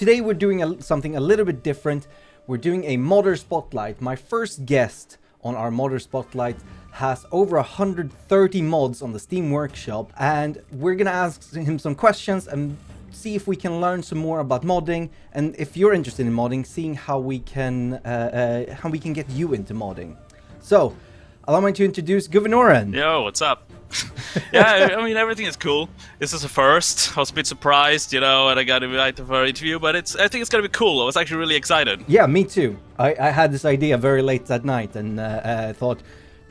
Today we're doing a, something a little bit different. We're doing a modder spotlight. My first guest on our modder spotlight has over 130 mods on the Steam Workshop and we're gonna ask him some questions and see if we can learn some more about modding and if you're interested in modding, seeing how we can uh, uh, how we can get you into modding. So, allow me to introduce Guvenoren. Yo, what's up? yeah, I mean everything is cool. This is a first. I was a bit surprised, you know, and I got invited for an interview, but it's I think it's gonna be cool. I was actually really excited. Yeah, me too. I, I had this idea very late that night and uh, uh, thought,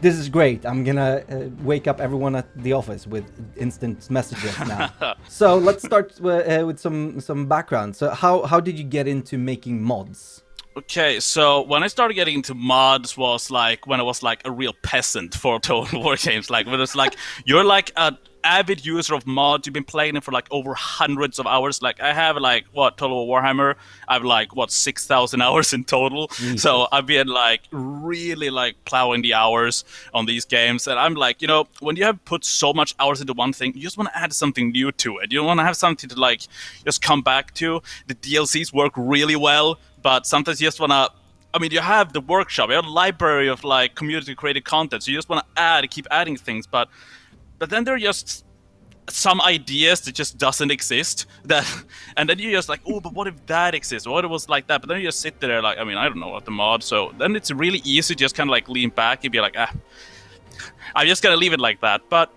this is great. I'm gonna uh, wake up everyone at the office with instant messages now. so let's start uh, with some some background. So how how did you get into making mods? Okay, so when I started getting into mods was like when I was like a real peasant for Total War games. Like when it's like you're like a avid user of mods. You've been playing it for like over hundreds of hours. Like I have like what Total War Warhammer. I have like what six thousand hours in total. Mm. So I've been like really like plowing the hours on these games. And I'm like, you know, when you have put so much hours into one thing, you just want to add something new to it. You want to have something to like just come back to. The DLCs work really well but sometimes you just want to I mean, you have the workshop, you have a library of like community created content, so you just want to add, keep adding things, but but then there are just some ideas that just doesn't exist that and then you're just like oh but what if that exists? What if it was like that? But then you just sit there like i mean i don't know what the mod so then it's really easy to just kind of like lean back and be like ah i'm just gonna leave it like that. But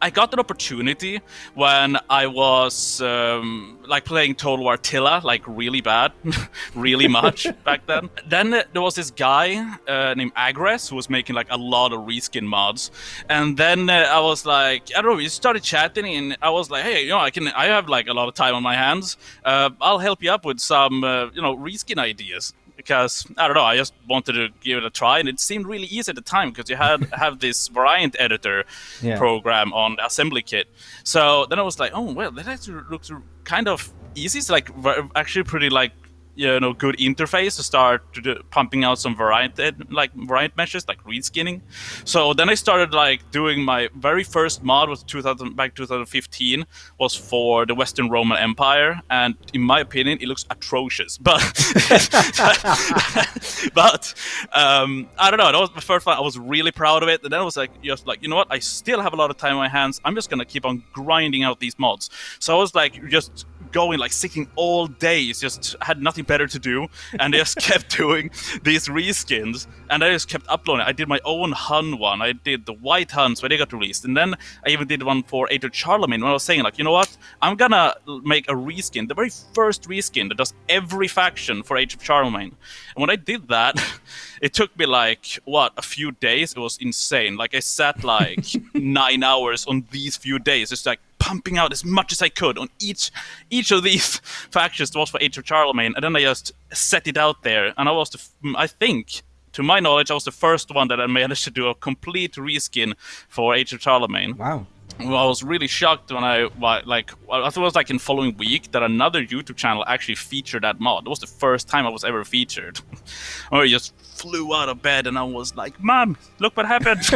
I got an opportunity when I was um, like playing Total War Attila, like really bad, really much back then. Then there was this guy uh, named Agres who was making like a lot of reskin mods, and then uh, I was like, I don't know, we started chatting, and I was like, hey, you know, I can, I have like a lot of time on my hands. Uh, I'll help you up with some, uh, you know, reskin ideas because I don't know. I just wanted to give it a try, and it seemed really easy at the time because you had have this variant editor yeah. program on the assembly kit. So then I was like, oh well, that actually looks kind of easy. It's like actually pretty like you know good interface to start to do, pumping out some variety like variant meshes like reskinning. So then I started like doing my very first mod was 2000 back 2015 was for the Western Roman Empire, and in my opinion, it looks atrocious. But but um, I don't know. That was the first one. I was really proud of it, and then I was like just like you know what? I still have a lot of time on my hands. I'm just gonna keep on grinding out these mods. So I was like just going like sitting all days, just had nothing better to do, and I just kept doing these reskins, and I just kept uploading. I did my own Hun one, I did the White Huns when they got released, and then I even did one for Age of Charlemagne when I was saying like, you know what, I'm gonna make a reskin, the very first reskin that does every faction for Age of Charlemagne. And when I did that, it took me like what a few days. It was insane. Like I sat like nine hours on these few days, just like pumping out as much as I could on each each of these factions was for Age of Charlemagne, and then I just set it out there. And I was, the, I think, to my knowledge, I was the first one that I managed to do a complete reskin for Age of Charlemagne. Wow. Well, I was really shocked when I like I thought it was like in following week that another YouTube channel actually featured that mod. It was the first time I was ever featured. I just flew out of bed and I was like, "Mom, look what happened!"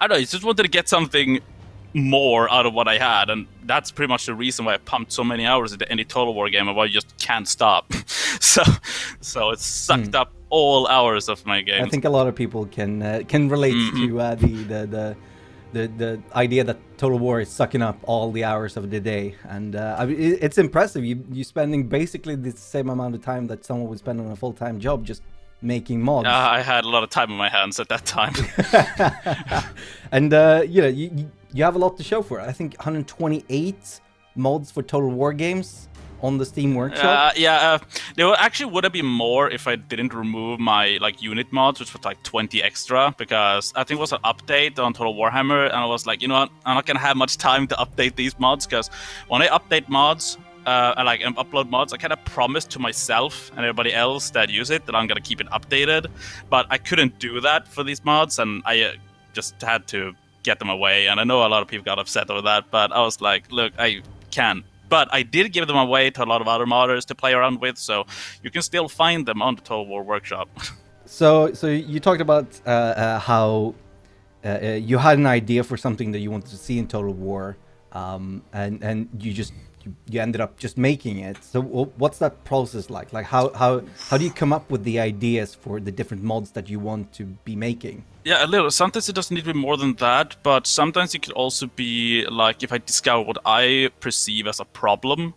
I don't know. I just wanted to get something more out of what I had, and that's pretty much the reason why I pumped so many hours into any Total War game, and why I just can't stop. so, so it sucked mm. up all hours of my game. I think a lot of people can uh, can relate mm to uh, the, the the the the idea that Total War is sucking up all the hours of the day, and uh, I mean, it's impressive. You you spending basically the same amount of time that someone would spend on a full time job just making mods. Uh, I had a lot of time on my hands at that time. and uh, you know, you, you have a lot to show for it. I think 128 mods for Total War games on the Steam Workshop. Uh, yeah, uh, there actually would have been more if I didn't remove my like unit mods, which was like 20 extra, because I think it was an update on Total Warhammer, and I was like, you know what, I'm not gonna have much time to update these mods, because when I update mods, uh, and like upload mods, I kind of promised to myself and everybody else that use it that I'm gonna keep it updated, but I couldn't do that for these mods, and I uh, just had to get them away. And I know a lot of people got upset over that, but I was like, look, I can't. But I did give them away to a lot of other modders to play around with, so you can still find them on the Total War Workshop. so, so you talked about uh, uh, how uh, uh, you had an idea for something that you wanted to see in Total War, um, and and you just you, ended up just making it. So what's that process like? Like how how how do you come up with the ideas for the different mods that you want to be making? Yeah, a little. Sometimes it doesn't need to be more than that, but sometimes it could also be like if I discover what I perceive as a problem,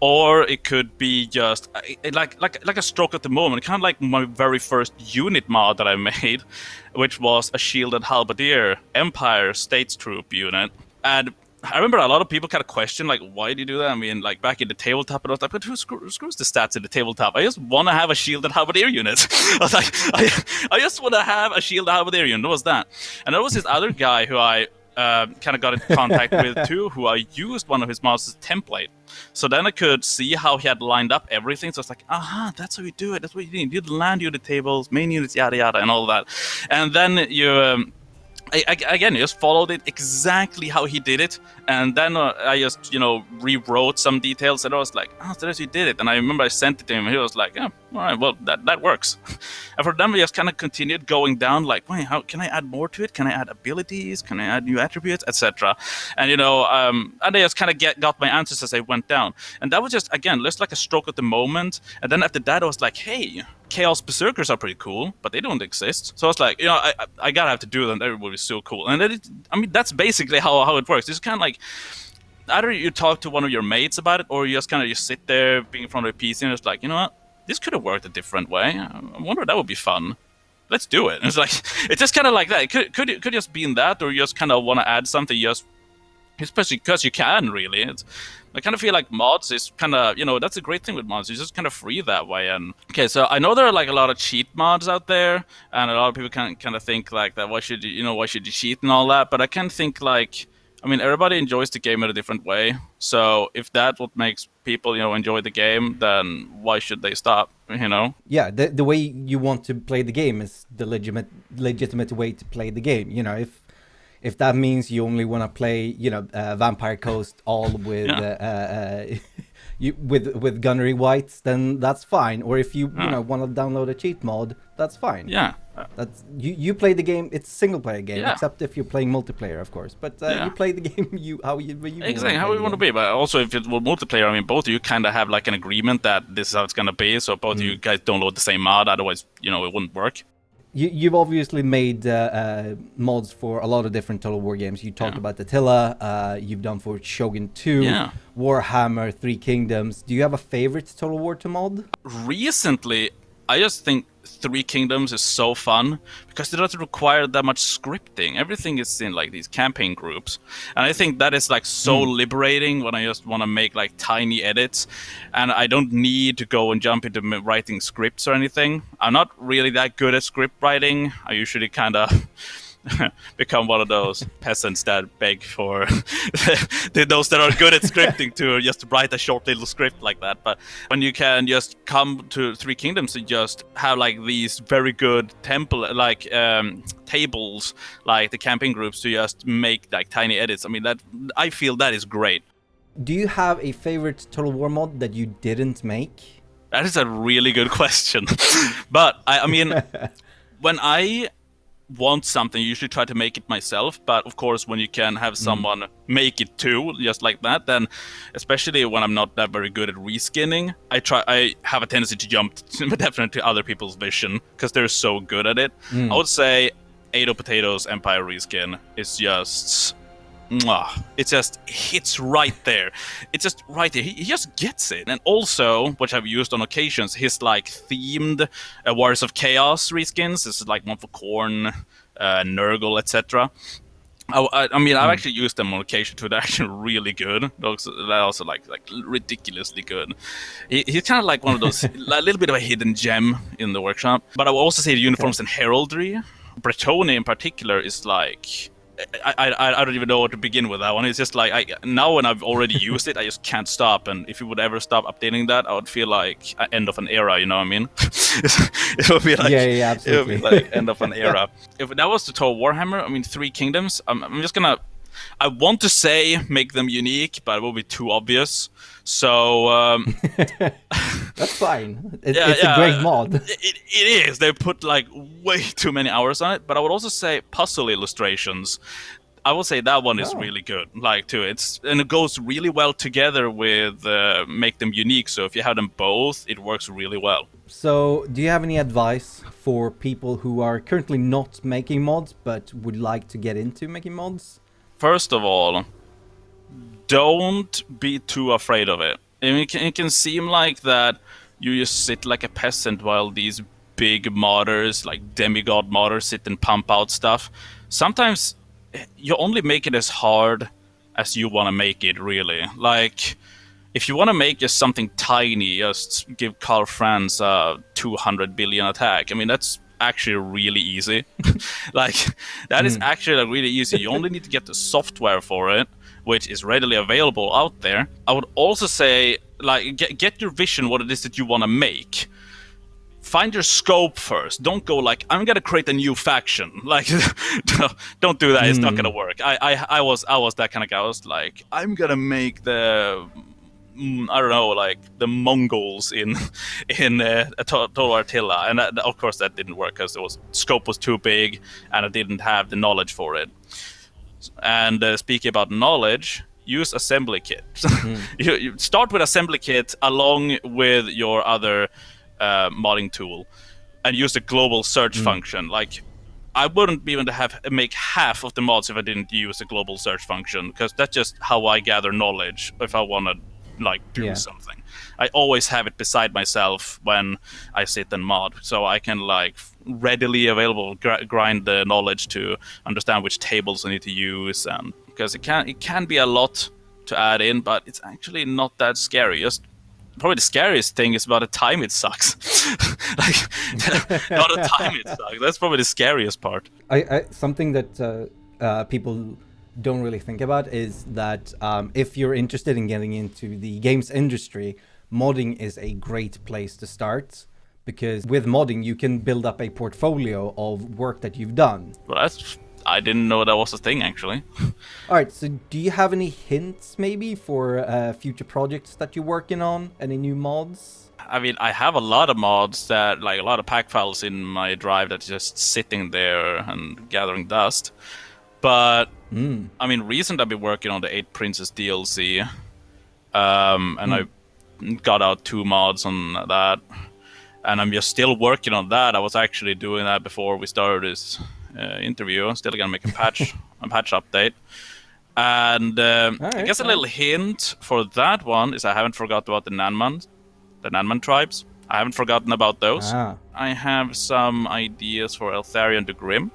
or it could be just like like like a stroke at the moment, kind of like my very first unit mod that I made, which was a shielded halberdier Empire States Troop unit, and I remember a lot of people kind of question like, why do you do that? I mean, like back in the tabletop, and I was like, but who screws, screws the stats in the tabletop? I just want to have a shield shielded halberdier unit. I was like, I, I just want to have a shielded halberdier unit. What was that? And there was this other guy who I uh, kind of got in contact with too, who I used one of his mods as template. So then I could see how he had lined up everything. So it's like, aha, that's how you do it. That's what you need. You land unit tables, main units, yada yada, and all that. And then you. Um, I, I, again, just followed it exactly how he did it, and then uh, I just, you know, rewrote some details, and I was like, "Oh, that's he did it." And I remember I sent it to him, and he was like, "Yeah, all right, well, that that works." and for them, we just kind of continued going down, like, "Wait, how can I add more to it? Can I add abilities? Can I add new attributes, etc.?" And you know, um, and I just kind of get got my answers as I went down, and that was just again just like a stroke at the moment. And then after that, I was like, "Hey." Chaos Berserkers are pretty cool, but they don't exist. So I was like, you know, I, I gotta have to do them. Everybody is so cool. And it, I mean, that's basically how, how it works. It's kind of like either you talk to one of your mates about it, or you just kind of just sit there being in front of a PC and it's like, you know what, this could have worked a different way. I wonder that would be fun. Let's do it. And it's like it's just kind of like that. It could could could just be in that, or you just kind of want to add something. just especially because you can really. It's, I kind of feel like mods is kind of, you know, that's a great thing with mods. You're just kind of free that way. And okay, so I know there are like a lot of cheat mods out there, and a lot of people can kind of think like that. Why should you, you know, why should you cheat and all that? But I can think like, I mean, everybody enjoys the game in a different way. So if that's what makes people, you know, enjoy the game, then why should they stop? You know? Yeah, the the way you want to play the game is the legitimate legitimate way to play the game. You know, if if that means you only want to play, you know, uh, Vampire Coast all with yeah. uh, uh, you with with gunnery wights, then that's fine. Or if you you know want to download a cheat mod, that's fine. Yeah. That's you. You play the game. It's a single player game, yeah. except if you're playing multiplayer, of course. But uh, yeah. you play the game you how you, you exactly how you want to be. But also, if it were multiplayer, I mean, both of you kind of have like an agreement that this is how it's gonna be. So both mm. of you guys download the same mod. Otherwise, you know, it wouldn't work you, have obviously made uh, uh, mods for a lot of different Total War games. You talked yeah. about Attila, uh, you've done for Shogun 2, yeah. Warhammer, Three Kingdoms. Do you have a favorite Total War to mod? Recently, I just think Three Kingdoms is so fun because it doesn't require that much scripting. Everything is in like these campaign groups, and I think that is like so mm. liberating when I just want to make like tiny edits, and I don't need to go and jump into writing scripts or anything. I'm not really that good at script writing. I usually kind of become one of those peasants that beg for those that are good at scripting to just write a short little script like that. But when you can just come to Three Kingdoms and just have like these very good temple like um, tables, like the campaign groups, to just make like tiny edits. I mean, that I feel that is great. Do you have a favorite Total War mod that you didn't make? That is a really good question. but I, I mean, when I want something, you usually try to make it myself. But of course, when you can have mm. someone mm. make it too, just like that, then especially when I'm not that very good at reskinning, I try. I have a tendency to jump definitely to other people's vision because they're so good at it. Mm. I would say Ado Potatoes Empire reskin is just it just hits right there. It's just right there. He, he, just gets it. And also, which I've used on occasions, his like themed uh, Warriors of Chaos reskins. This is like one for Khorne, uh, Nurgle, etc. I, I, I, mean, I've hmm. actually used them on occasion too. They're actually really good. They're also like like ridiculously good. He, he's kind of like one of those, a little bit of a hidden gem in the workshop. But I will also say the uniforms okay. and heraldry. Bretonnia in particular is like I, I, I don't even know where to begin with that one. It's just like I now when I've already used it, I just can't stop. And if you would ever stop updating that, I would feel like end of an era. You know what I mean? it would be like yeah, yeah, absolutely. It would be like end of an era. if that was the Total Warhammer, I mean, Three Kingdoms. I'm, I'm just gonna. I want to say make them unique, but it will be too obvious. So um, that's fine. It, yeah, it's yeah, a great mod. It, it is. They put like way too many hours on it. But I would also say puzzle illustrations. I will say that one is Oh. really good. Like too, it's and it goes really well together with uh, make them unique. So if you have them both, it works really well. So, do you have any advice for people who are currently not making mods but would like to get into making mods? First of all, don't be too afraid of it. It can, it can seem like that you just sit like a peasant while these big modders, like demigod modders, sit and pump out stuff. Sometimes eh, you only make it as hard as you want to make it, really. Like, if you want to make just something tiny, just give Karl Franz a 200 billion attack. I mean, that's actually really easy. like, that is actually like, really easy. You only need to get the software for it, which is readily available out there. I would also say, like, get, get your vision what it is that you want to make find your scope first. Don't go like I'm gonna create a new faction. Like, don't do that. It's not gonna work. I, I, I was, I was that kind of guy. I was like, I'm gonna make the, mm, I don't know, like the Mongols in, in uh, Total Attila, and that, of course that didn't work because it was scope was too big, and I didn't have the knowledge for it. And uh, speaking about knowledge, use assembly kit. you, you start with assembly kit along with your other uh, modding tool, and use the global search function. Like, I wouldn't be able to have make half of the mods if I didn't use the global search function, because that's just how I gather knowledge if I want to like do Yeah. something. I always have it beside myself when I sit and mod, so I can like readily available gr- grind the knowledge to understand which tables I need to use, and because it can it can be a lot to add in, but it's actually not that scary. Just probably the scariest thing is about the time it sucks. like not the time it sucks. That's probably the scariest part. I, I something that uh, uh, people don't really think about is that um, if you're interested in getting into the games industry, modding is a great place to start because with modding you can build up a portfolio of work that you've done. Well, that's I didn't know that was a thing actually. All right, so do you have any hints maybe for uh, future projects that you're working on? Any new mods? I mean, I have a lot of mods that, like a lot of pack files in my drive that's just sitting there and gathering dust. But I mean, recently I've been working on the Eight Princes DLC, um, and I got out two mods on that, and I'm just still working on that. I was actually doing that before we started this uh, interview. I'm still gonna make a patch, a patch update. And um, I Alright, guess a little hint for that one is I haven't forgotten about the Nanman, the Nanman tribes. I haven't forgotten about those. Ah, I have some ideas for Eltharion the Grim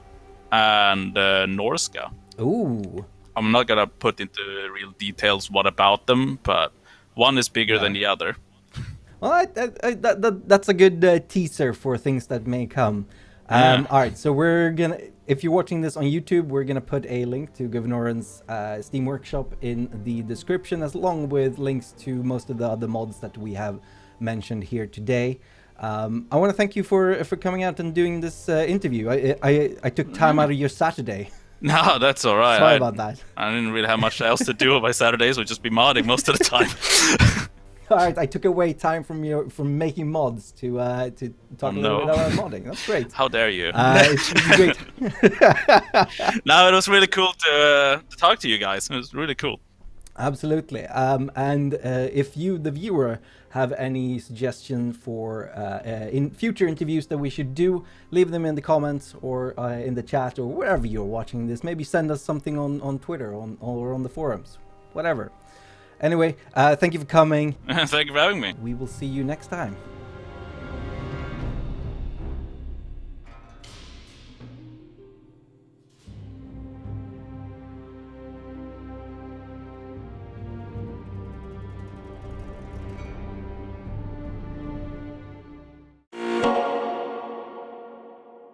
and uh, Norsca. ooh, I'm not gonna put into real details what about them, but one is bigger than the other. Well, I, I, I, that, that, that's a good uh, teaser for things that may come. Um, Yeah. All right, so we're gonna. If you're watching this on YouTube, we're gonna put a link to Govnoran's uh, Steam Workshop in the description, as along with links to most of the other mods that we have mentioned here today. Um, I want to thank you for for coming out and doing this uh, interview. I, I I took time out of your Saturday. No, that's all right. Sorry I, about that. I didn't really have much else to do on my Saturdays, would just be modding most of the time. All right, I took away time from your from making mods to uh, to talk Oh, a little no. bit about modding. That's great. How dare you? Uh, it's great. no, it was really cool to, uh, to talk to you guys. It was really cool. Absolutely. Um, and uh, if you, the viewer, have any suggestion for uh, uh, in future interviews that we should do, leave them in the comments or uh, in the chat or wherever you're watching this. Maybe send us something on, on Twitter on, or on the forums, whatever. Anyway, uh, thank you for coming. Thank you for having me. We will see you next time.